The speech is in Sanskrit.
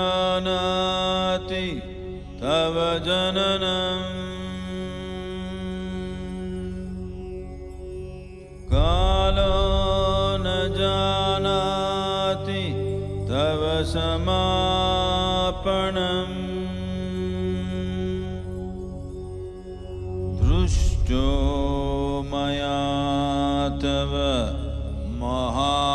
जानाति तव जननम्। कालो न जानाति तव समापणम्। दृष्टो मया तव महा